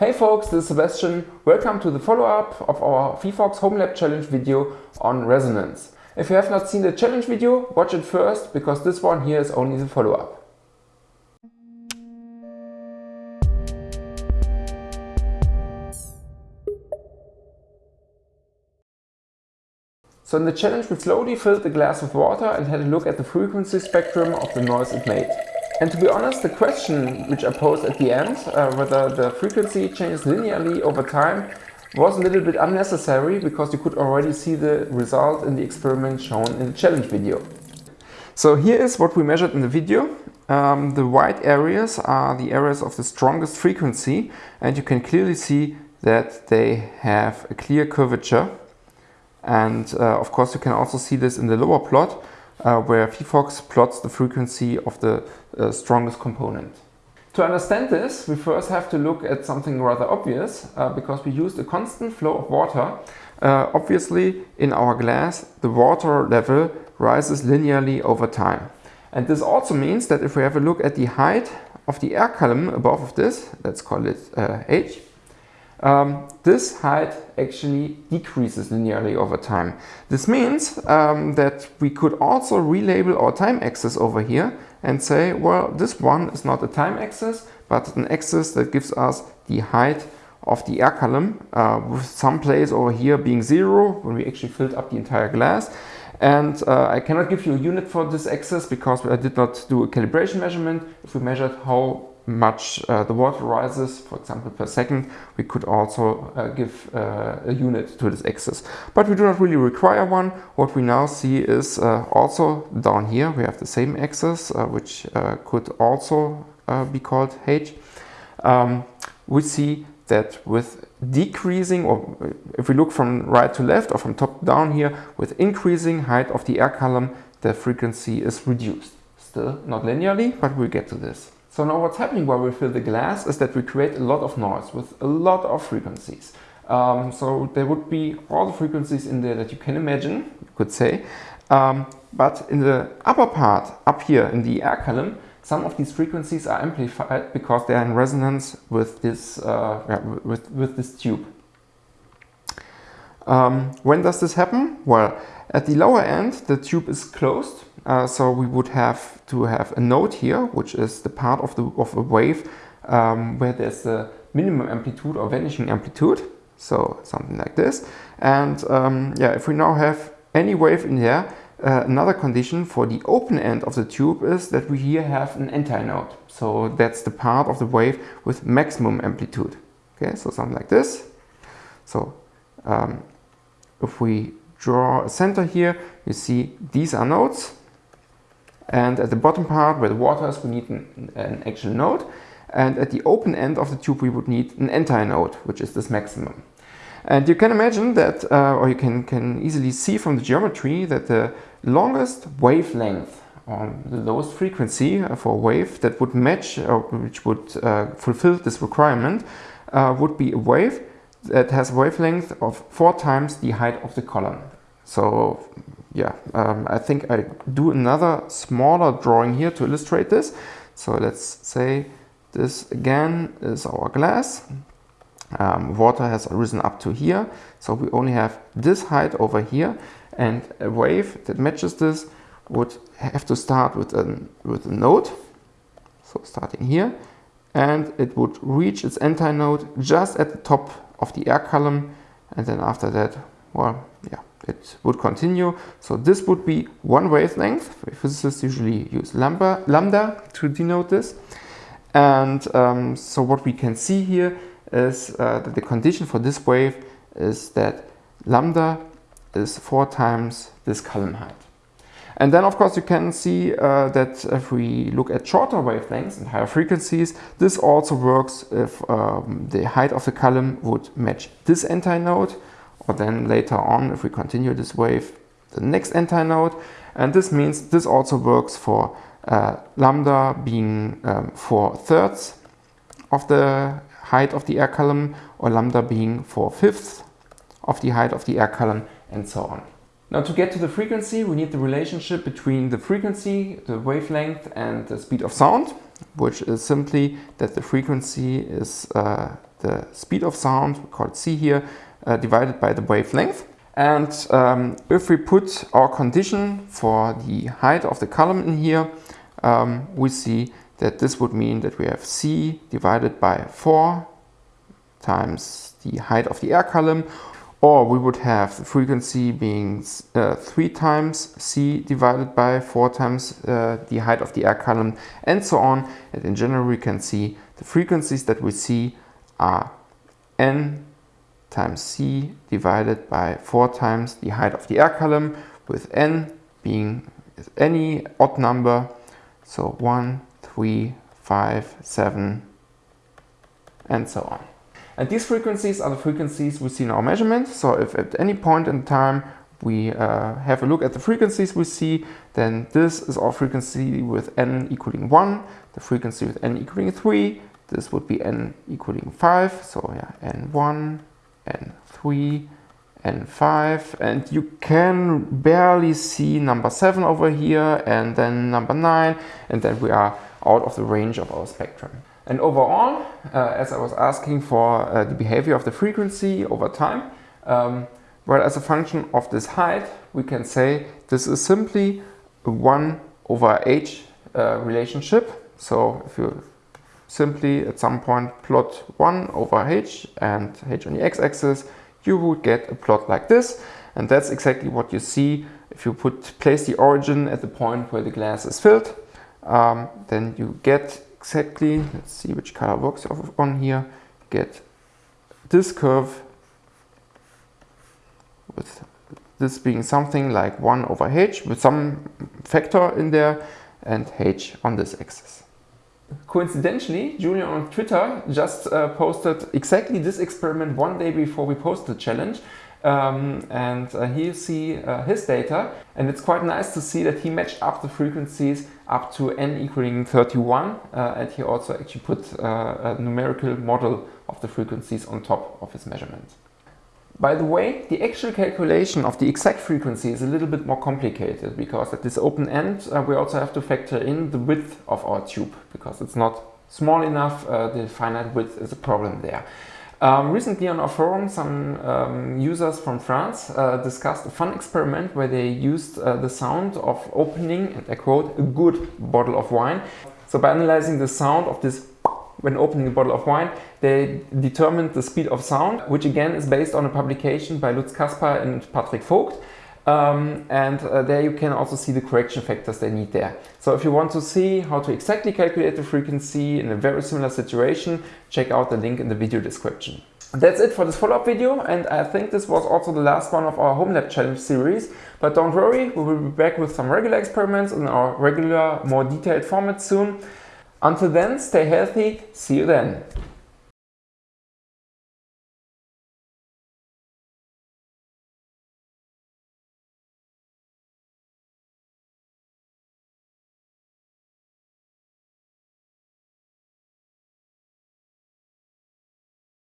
Hey folks, this is Sebastian. Welcome to the follow-up of our phyphox Home Lab Challenge video on resonance. If you have not seen the challenge video, watch it first, because this one here is only the follow-up. So in the challenge we slowly filled the glass with water and had a look at the frequency spectrum of the noise it made. And to be honest, the question which I posed at the end, uh, whether the frequency changes linearly over time, was a little bit unnecessary because you could already see the result in the experiment shown in the challenge video. So here is what we measured in the video. Um, the white areas are the areas of the strongest frequency and you can clearly see that they have a clear curvature and uh, of course you can also see this in the lower plot uh, where phyphox plots the frequency of the uh, strongest component. To understand this, we first have to look at something rather obvious uh, because we used a constant flow of water. Uh, obviously, in our glass, the water level rises linearly over time. And this also means that if we have a look at the height of the air column above of this, let's call it uh, h, um, this height actually decreases linearly over time. This means um, that we could also relabel our time axis over here and say, well, this one is not a time axis, but an axis that gives us the height of the air column, uh, with some place over here being zero, when we actually filled up the entire glass. And uh, I cannot give you a unit for this axis because I did not do a calibration measurement. If we measured how much uh, the water rises, for example, per second, we could also uh, give uh, a unit to this axis. But we do not really require one. What we now see is uh, also down here, we have the same axis, uh, which uh, could also be called h. Um, we see that with decreasing, or if we look from right to left or from top down here, with increasing height of the air column, the frequency is reduced. Still not linearly, but we'll get to this. So now what's happening while we fill the glass is that we create a lot of noise with a lot of frequencies. Um, so there would be all the frequencies in there that you can imagine, you could say. Um, but in the upper part, up here in the air column, some of these frequencies are amplified because they are in resonance with this, uh, with, with this tube. Um, when does this happen? Well, at the lower end, the tube is closed uh, so we would have to have a node here, which is the part of, the, of a wave um, where there's a minimum amplitude or vanishing amplitude. So something like this. And um, yeah, if we now have any wave in there, uh, another condition for the open end of the tube is that we here have an antinode. So that's the part of the wave with maximum amplitude. Okay, so something like this. So um, if we draw a center here, you see these are nodes and at the bottom part where the water is, we need an, an actual node. And at the open end of the tube, we would need an antinode, which is this maximum. And you can imagine that, uh, or you can, can easily see from the geometry that the longest wavelength or the lowest frequency for a wave that would match or which would uh, fulfill this requirement uh, would be a wave that has wavelength of four times the height of the column. So yeah, um, I think I do another smaller drawing here to illustrate this. So let's say this again is our glass. Um, water has risen up to here. So we only have this height over here and a wave that matches this would have to start with, an, with a node. So starting here and it would reach its antinode just at the top of the air column and then after that, well, yeah, it would continue. So this would be one wavelength. Physicists usually use lambda, lambda to denote this. And um, so what we can see here is uh, that the condition for this wave is that lambda is four times this column height. And then of course you can see uh, that if we look at shorter wavelengths and higher frequencies, this also works if um, the height of the column would match this antinode or then later on, if we continue this wave, the next antinode. And this means this also works for uh, lambda being um, 4 thirds of the height of the air column or lambda being 4 fifths of the height of the air column and so on. Now to get to the frequency, we need the relationship between the frequency, the wavelength and the speed of sound, which is simply that the frequency is uh, the speed of sound, we call it c here, uh, divided by the wavelength. And um, if we put our condition for the height of the column in here, um, we see that this would mean that we have c divided by 4 times the height of the air column, or we would have the frequency being uh, 3 times c divided by 4 times uh, the height of the air column, and so on. And in general, we can see the frequencies that we see are n times c divided by 4 times the height of the air column, with n being any odd number, so 1, 3, 5, 7, and so on. And these frequencies are the frequencies we see in our measurement. So if at any point in time we uh, have a look at the frequencies we see, then this is our frequency with n equaling 1, the frequency with n equaling 3, this would be n equaling 5, so yeah, n1, n3, n5, and you can barely see number 7 over here, and then number 9, and then we are out of the range of our spectrum. And overall, uh, as I was asking for uh, the behavior of the frequency over time, um, well, as a function of this height, we can say this is simply a 1 over h uh, relationship. So if you simply at some point plot 1 over h and h on the x-axis, you would get a plot like this. And that's exactly what you see if you put place the origin at the point where the glass is filled. Um, then you get exactly, let's see which color works on here, get this curve with this being something like 1 over h with some factor in there and h on this axis. Coincidentally, Julian on Twitter just uh, posted exactly this experiment one day before we posted the challenge. Um, and uh, here you see uh, his data and it's quite nice to see that he matched up the frequencies up to n equaling 31 uh, and he also actually put uh, a numerical model of the frequencies on top of his measurement. By the way, the actual calculation of the exact frequency is a little bit more complicated because at this open end uh, we also have to factor in the width of our tube because it's not small enough, uh, the finite width is a problem there. Um, recently on our forum, some um, users from France uh, discussed a fun experiment where they used uh, the sound of opening, and I quote, a good bottle of wine. So by analyzing the sound of this when opening a bottle of wine, they determined the speed of sound, which again is based on a publication by Lutz Kasper and Patrik Vogt. Um, and uh, there you can also see the correction factors they need there. So if you want to see how to exactly calculate the frequency in a very similar situation, check out the link in the video description. That's it for this follow-up video and I think this was also the last one of our home lab challenge series. But don't worry, we will be back with some regular experiments in our regular, more detailed format soon. Until then, stay healthy, see you then.